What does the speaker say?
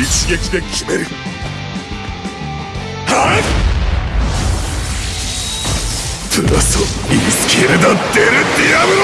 一撃で決める。はっ！プラソイースキルダ・デル・ディアブロ